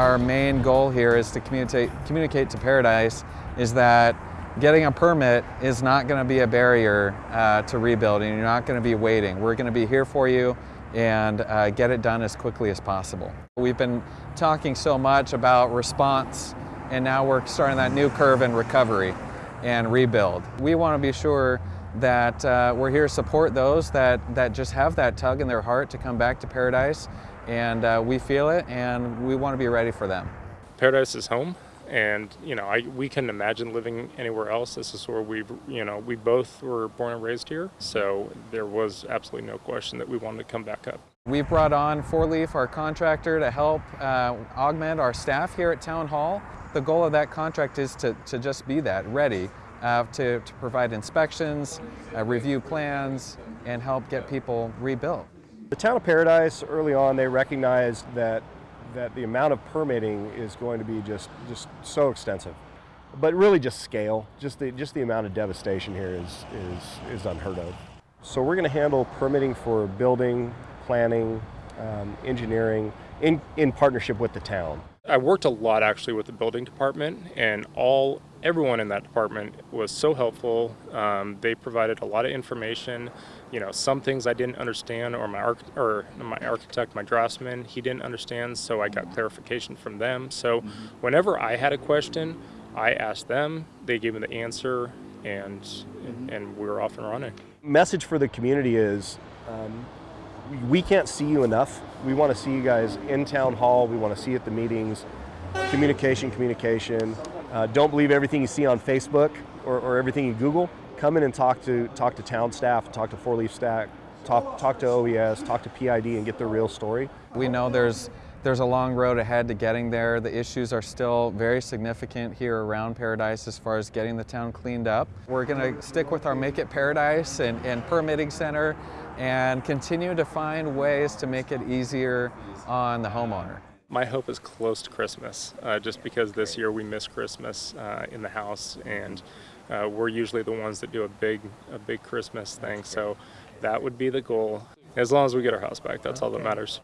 our main goal here is to communicate, communicate to Paradise is that getting a permit is not going to be a barrier uh, to rebuilding. You're not going to be waiting. We're going to be here for you and uh, get it done as quickly as possible. We've been talking so much about response and now we're starting that new curve in recovery and rebuild. We want to be sure that uh, we're here to support those that, that just have that tug in their heart to come back to Paradise and uh, we feel it and we want to be ready for them. Paradise is home and you know I, we couldn't imagine living anywhere else. This is where we you know we both were born and raised here so there was absolutely no question that we wanted to come back up. We brought on Four Leaf our contractor to help uh, augment our staff here at town hall. The goal of that contract is to, to just be that ready uh, to, to provide inspections uh, review plans and help get people rebuilt the town of paradise early on they recognized that that the amount of permitting is going to be just, just so extensive. But really just scale, just the, just the amount of devastation here is, is, is unheard of. So we're going to handle permitting for building, planning, um, engineering, in, in partnership with the town. I worked a lot actually with the building department and all everyone in that department was so helpful. Um, they provided a lot of information. You know, some things I didn't understand, or my arch or my architect, my draftsman, he didn't understand, so I got clarification from them. So, mm-hmm. whenever I had a question, I asked them. They gave me the answer, and mm-hmm. and we were off and running. Message for the community is. Um, we can't see you enough. We want to see you guys in town hall. We want to see you at the meetings. Communication, communication. Uh, don't believe everything you see on Facebook or, or, everything you Google. Come in and talk to talk to town staff, talk to Four Leaf Stack, talk talk to OES, talk to PID, and get the real story. We know there's there's a long road ahead to getting there. The issues are still very significant here around Paradise as far as getting the town cleaned up. We're going to stick with our Make It Paradise and, and permitting center and continue to find ways to make it easier on the homeowner. My hope is close to Christmas, uh, just because this year we miss Christmas uh, in the house, and uh, we're usually the ones that do a big, a big Christmas thing. So that would be the goal. As long as we get our house back, that's all that matters.